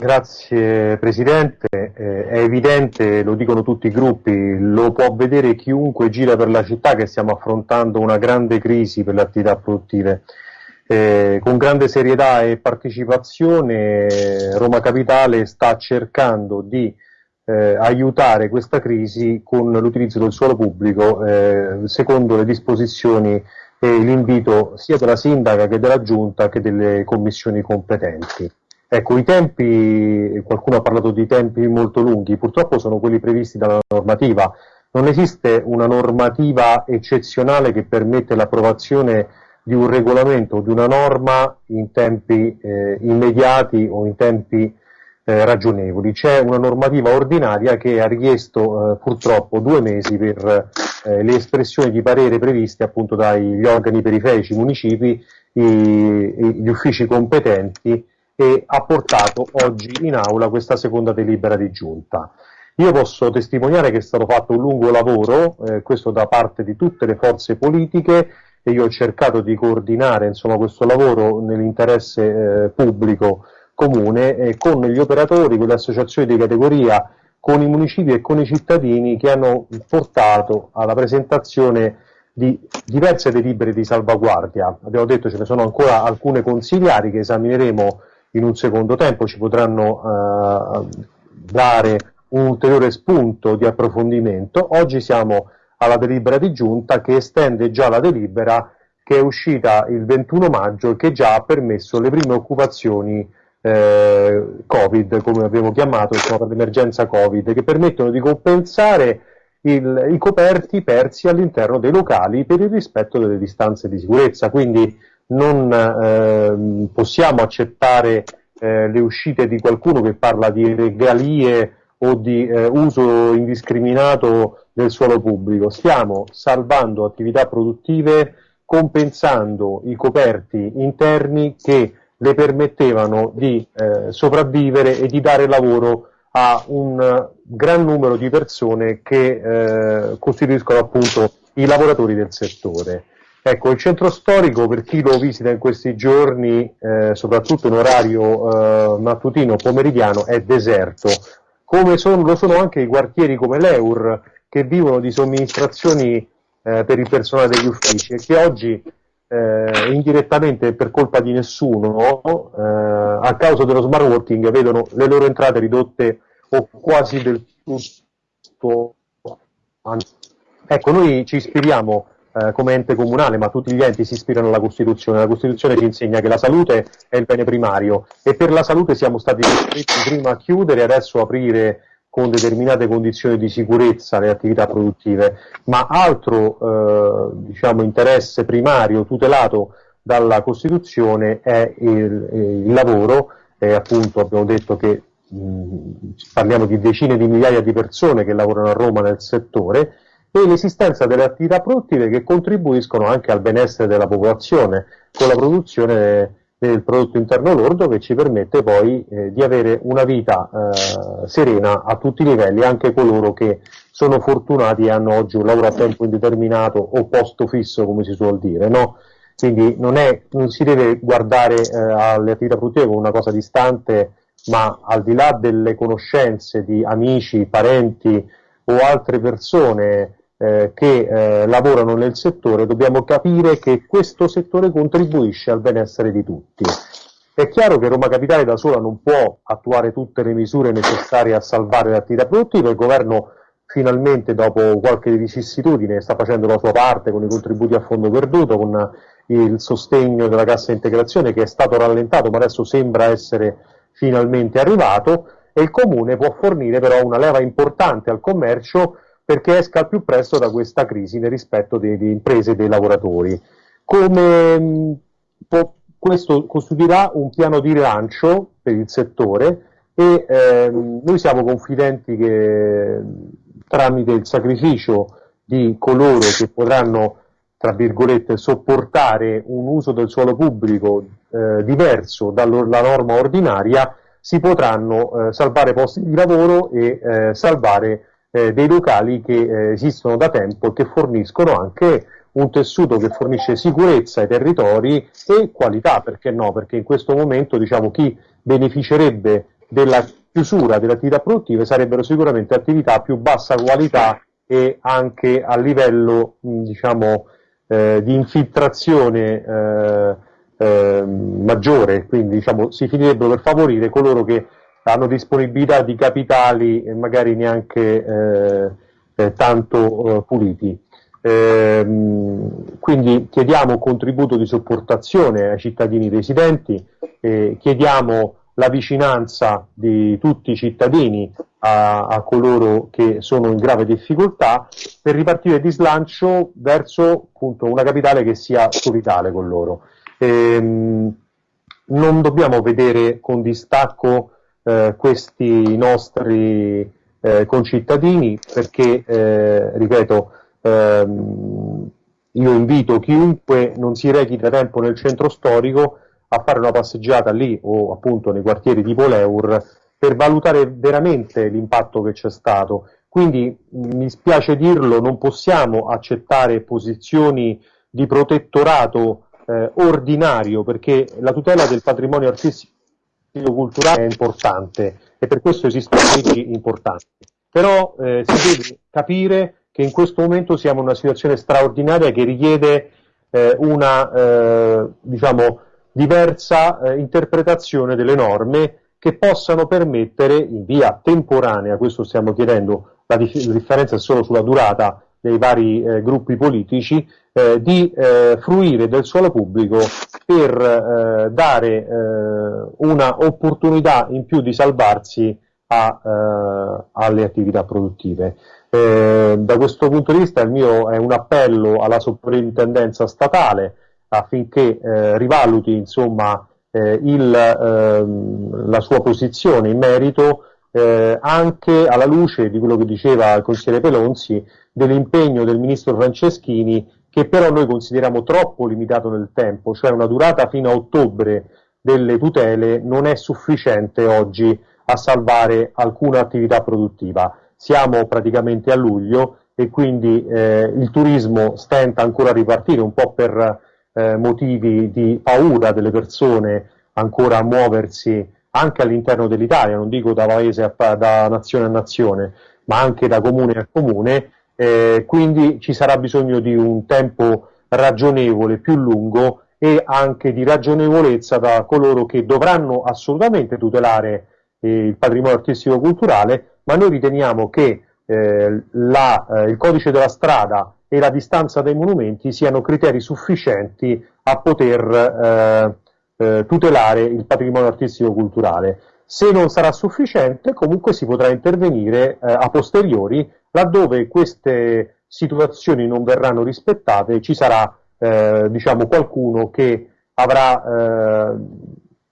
Grazie Presidente, eh, è evidente, lo dicono tutti i gruppi, lo può vedere chiunque gira per la città che stiamo affrontando una grande crisi per le attività produttive. Eh, con grande serietà e partecipazione Roma Capitale sta cercando di eh, aiutare questa crisi con l'utilizzo del suolo pubblico eh, secondo le disposizioni e l'invito sia della sindaca che della giunta che delle commissioni competenti. Ecco, i tempi, qualcuno ha parlato di tempi molto lunghi, purtroppo sono quelli previsti dalla normativa. Non esiste una normativa eccezionale che permette l'approvazione di un regolamento o di una norma in tempi eh, immediati o in tempi eh, ragionevoli. C'è una normativa ordinaria che ha richiesto eh, purtroppo due mesi per eh, le espressioni di parere previste appunto dagli organi periferici, i municipi, i, gli uffici competenti e ha portato oggi in aula questa seconda delibera di giunta. Io posso testimoniare che è stato fatto un lungo lavoro, eh, questo da parte di tutte le forze politiche, e io ho cercato di coordinare insomma, questo lavoro nell'interesse eh, pubblico comune eh, con gli operatori, con le associazioni di categoria, con i municipi e con i cittadini che hanno portato alla presentazione di diverse delibere di salvaguardia. Abbiamo detto ce ne sono ancora alcune consigliari che esamineremo in un secondo tempo ci potranno eh, dare un ulteriore spunto di approfondimento. Oggi siamo alla delibera di giunta che estende già la delibera che è uscita il 21 maggio e che già ha permesso le prime occupazioni eh, Covid, come abbiamo chiamato, insomma, per l'emergenza Covid, che permettono di compensare il, i coperti persi all'interno dei locali per il rispetto delle distanze di sicurezza. Quindi non eh, possiamo accettare eh, le uscite di qualcuno che parla di regalie o di eh, uso indiscriminato del suolo pubblico. Stiamo salvando attività produttive compensando i coperti interni che le permettevano di eh, sopravvivere e di dare lavoro a un gran numero di persone che eh, costituiscono appunto i lavoratori del settore. Ecco, il centro storico, per chi lo visita in questi giorni, eh, soprattutto in orario eh, mattutino pomeridiano, è deserto, come sono, lo sono anche i quartieri come l'Eur, che vivono di somministrazioni eh, per il personale degli uffici e che oggi, eh, indirettamente per colpa di nessuno, eh, a causa dello smart working, vedono le loro entrate ridotte o quasi del tutto. Ecco, noi ci ispiriamo eh, come ente comunale, ma tutti gli enti si ispirano alla Costituzione. La Costituzione ci insegna che la salute è il bene primario e per la salute siamo stati costretti prima a chiudere e adesso aprire con determinate condizioni di sicurezza le attività produttive, ma altro eh, diciamo, interesse primario tutelato dalla Costituzione è il, il lavoro, e appunto abbiamo detto che mh, parliamo di decine di migliaia di persone che lavorano a Roma nel settore, e l'esistenza delle attività produttive che contribuiscono anche al benessere della popolazione con la produzione del prodotto interno lordo che ci permette poi eh, di avere una vita eh, serena a tutti i livelli, anche coloro che sono fortunati e hanno oggi un lavoro a tempo indeterminato o posto fisso, come si suol dire. No? Quindi non, è, non, si deve guardare eh, alle attività produttive come una cosa distante, ma al di là delle conoscenze di amici, parenti o altre persone eh, che eh, lavorano nel settore, dobbiamo capire che questo settore contribuisce al benessere di tutti. È chiaro che Roma Capitale da sola non può attuare tutte le misure necessarie a salvare l'attività produttiva, il governo finalmente dopo qualche vicissitudine sta facendo la sua parte con i contributi a fondo perduto, con il sostegno della cassa integrazione che è stato rallentato ma adesso sembra essere finalmente arrivato e il comune può fornire però una leva importante al commercio perché esca al più presto da questa crisi nel rispetto delle imprese e dei lavoratori. Come mh, può, questo costituirà un piano di rilancio per il settore e ehm, noi siamo confidenti che tramite il sacrificio di coloro che potranno tra virgolette, sopportare un uso del suolo pubblico eh, diverso dalla norma ordinaria, si potranno eh, salvare posti di lavoro e eh, salvare eh, dei locali che eh, esistono da tempo e che forniscono anche un tessuto che fornisce sicurezza ai territori e qualità, perché no? Perché in questo momento diciamo, chi beneficerebbe della chiusura delle attività produttive sarebbero sicuramente attività a più bassa qualità e anche a livello diciamo, eh, di infiltrazione eh, eh, maggiore, quindi diciamo, si finirebbero per favorire coloro che hanno disponibilità di capitali magari neanche eh, eh, tanto eh, puliti. Ehm, quindi chiediamo un contributo di sopportazione ai cittadini residenti, chiediamo la vicinanza di tutti i cittadini a, a, coloro che sono in grave difficoltà per ripartire di slancio verso appunto, una capitale che sia solidale con loro. Ehm, non dobbiamo vedere con distacco eh, questi nostri eh, concittadini perché, eh, ripeto, ehm, io invito chiunque non si rechi da tempo nel centro storico a fare una passeggiata lì o appunto nei quartieri tipo l'Eur per valutare veramente l'impatto che c'è stato. Quindi mi spiace dirlo, non possiamo accettare posizioni di protettorato eh, ordinario perché la tutela del patrimonio artistico culturale è importante e per questo esistono leggi importanti. Però eh, si deve capire che in questo momento siamo in una situazione straordinaria che richiede eh, una eh, diciamo, diversa eh, interpretazione delle norme che possano permettere in via temporanea, questo stiamo chiedendo, la, dif- la differenza è solo sulla durata dei vari eh, gruppi politici, eh, di eh, fruire del suolo pubblico per eh, dare eh, una opportunità in più di salvarsi a, eh, alle attività produttive. da questo punto di vista il mio è un appello alla soprintendenza statale affinché rivaluti insomma, il, ehm, la sua posizione in merito eh, anche alla luce di quello che diceva il consigliere Pelonzi dell'impegno del ministro Franceschini che però noi consideriamo troppo limitato nel tempo, cioè una durata fino a ottobre delle tutele non è sufficiente oggi a salvare alcuna attività produttiva. Siamo praticamente a luglio e quindi eh, il turismo stenta ancora a ripartire un po' per eh, motivi di paura delle persone ancora a muoversi anche all'interno dell'Italia, non dico da paese a, da nazione a nazione, ma anche da comune a comune eh, quindi ci sarà bisogno di un tempo ragionevole, più lungo e anche di ragionevolezza da coloro che dovranno assolutamente tutelare eh, il patrimonio artistico culturale, ma noi riteniamo che eh, la, eh, il codice della strada e la distanza dai monumenti siano criteri sufficienti a poter eh, eh, tutelare il patrimonio artistico culturale. Se non sarà sufficiente, comunque si potrà intervenire a posteriori laddove queste situazioni non verranno rispettate ci sarà eh, diciamo qualcuno che avrà, eh,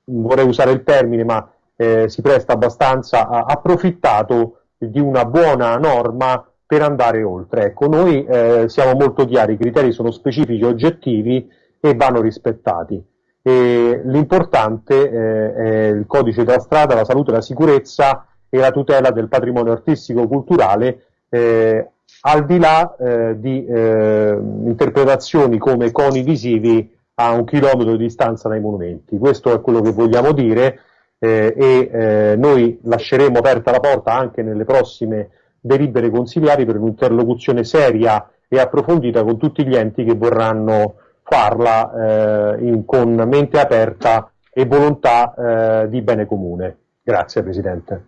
vorrei usare il termine, ma eh, si presta abbastanza, a, approfittato di una buona norma per andare oltre. Ecco, noi eh, siamo molto chiari, i criteri sono specifici, oggettivi e vanno rispettati. L'importante eh, è il codice della strada, la salute, la sicurezza e la tutela del patrimonio artistico-culturale eh, al di là eh, di eh, interpretazioni come coni visivi a un chilometro di distanza dai monumenti. Questo è quello che vogliamo dire eh, e eh, noi lasceremo aperta la porta anche nelle prossime delibere consigliari per un'interlocuzione seria e approfondita con tutti gli enti che vorranno farla eh, in, con mente aperta e volontà di bene comune. Grazie Presidente.